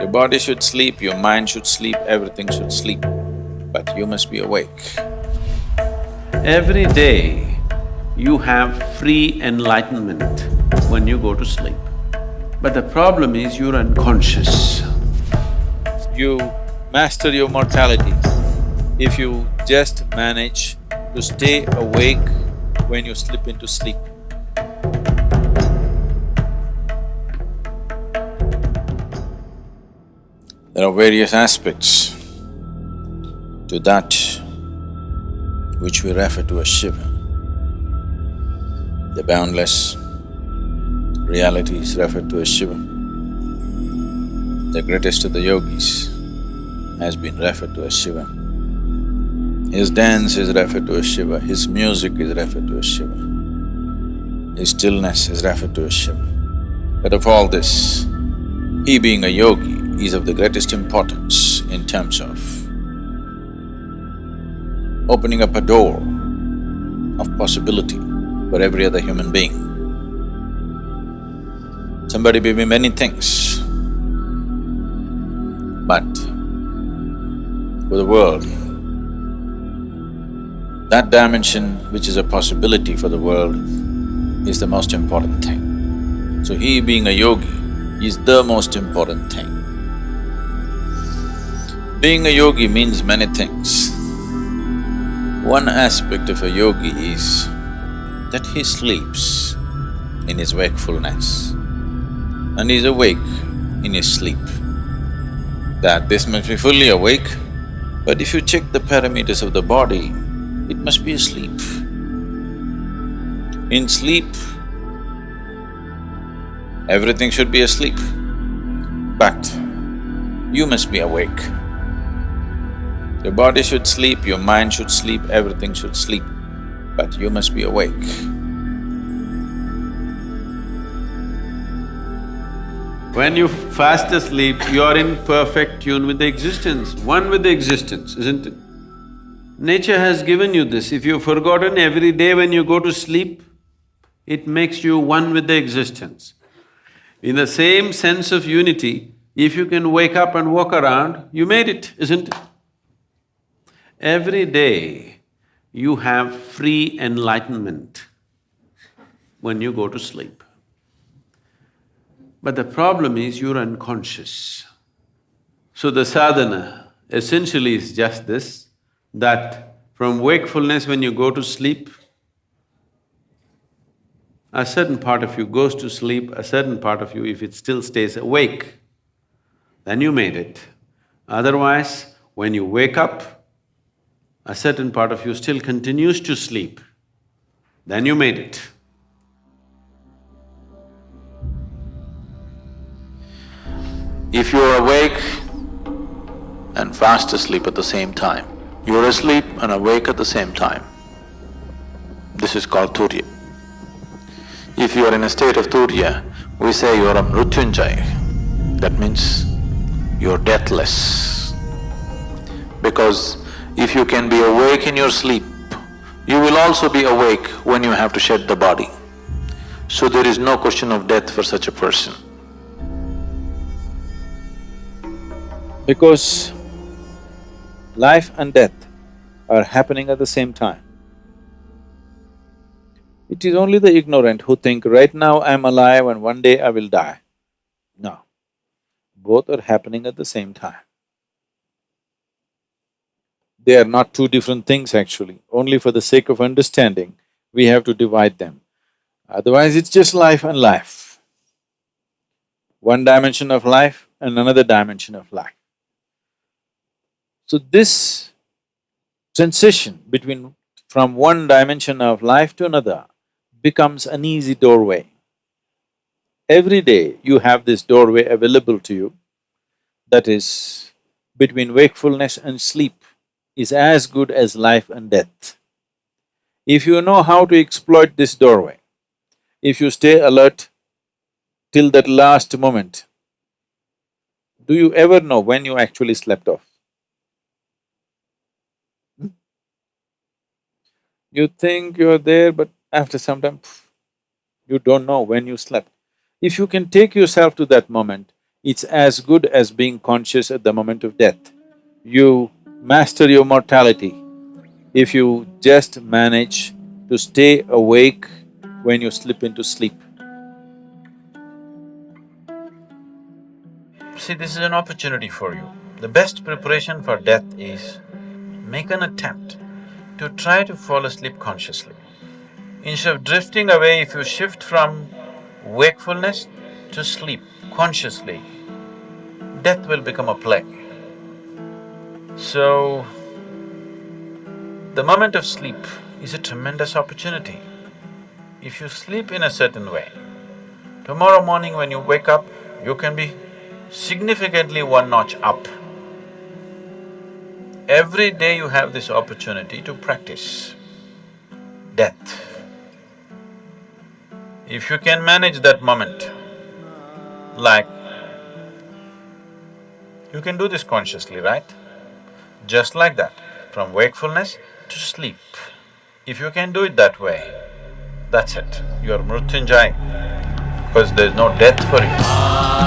Your body should sleep, your mind should sleep, everything should sleep, but you must be awake. Every day, you have free enlightenment when you go to sleep. But the problem is you're unconscious. You master your mortality if you just manage to stay awake when you slip into sleep. There are various aspects to that which we refer to as Shiva. The boundless reality is referred to as Shiva. The greatest of the yogis has been referred to as Shiva. His dance is referred to as Shiva, his music is referred to as Shiva, his stillness is referred to as Shiva. But of all this, he being a yogi is of the greatest importance in terms of opening up a door of possibility for every other human being. Somebody may be many things, but for the world, that dimension which is a possibility for the world is the most important thing. So he being a yogi is the most important thing. Being a yogi means many things. One aspect of a yogi is that he sleeps in his wakefulness and is awake in his sleep. That this must be fully awake, but if you check the parameters of the body, it must be asleep. In sleep, everything should be asleep, but you must be awake. Your body should sleep, your mind should sleep, everything should sleep, but you must be awake. When you fast asleep, you are in perfect tune with the existence, one with the existence, isn't it? Nature has given you this, if you've forgotten every day when you go to sleep, it makes you one with the existence. In the same sense of unity, if you can wake up and walk around, you made it, isn't it? Every day, you have free enlightenment when you go to sleep. But the problem is you're unconscious. So the sadhana essentially is just this, that from wakefulness when you go to sleep, a certain part of you goes to sleep, a certain part of you, if it still stays awake, then you made it. Otherwise, when you wake up, a certain part of you still continues to sleep, then you made it. If you're awake and fast asleep at the same time, you're asleep and awake at the same time, this is called Turiya. If you are in a state of Turiya, we say you are a Mrutyunjay, that means you're deathless. Because if you can be awake in your sleep, you will also be awake when you have to shed the body. So there is no question of death for such a person. Because life and death are happening at the same time. It is only the ignorant who think, right now I'm alive and one day I will die. No, both are happening at the same time. They are not two different things actually, only for the sake of understanding, we have to divide them. Otherwise, it's just life and life. One dimension of life and another dimension of life. So this transition between… from one dimension of life to another becomes an easy doorway. Every day you have this doorway available to you, that is between wakefulness and sleep is as good as life and death. If you know how to exploit this doorway, if you stay alert till that last moment, do you ever know when you actually slept off? Hmm? You think you're there, but after some time, you don't know when you slept. If you can take yourself to that moment, it's as good as being conscious at the moment of death. You master your mortality if you just manage to stay awake when you slip into sleep. See, this is an opportunity for you. The best preparation for death is make an attempt to try to fall asleep consciously. Instead of drifting away, if you shift from wakefulness to sleep consciously, death will become a play. So, the moment of sleep is a tremendous opportunity. If you sleep in a certain way, tomorrow morning when you wake up, you can be significantly one notch up. Every day you have this opportunity to practice death. If you can manage that moment, like, you can do this consciously, right? Just like that, from wakefulness to sleep. If you can do it that way, that's it, you're Mrutyunjay, because there's no death for you.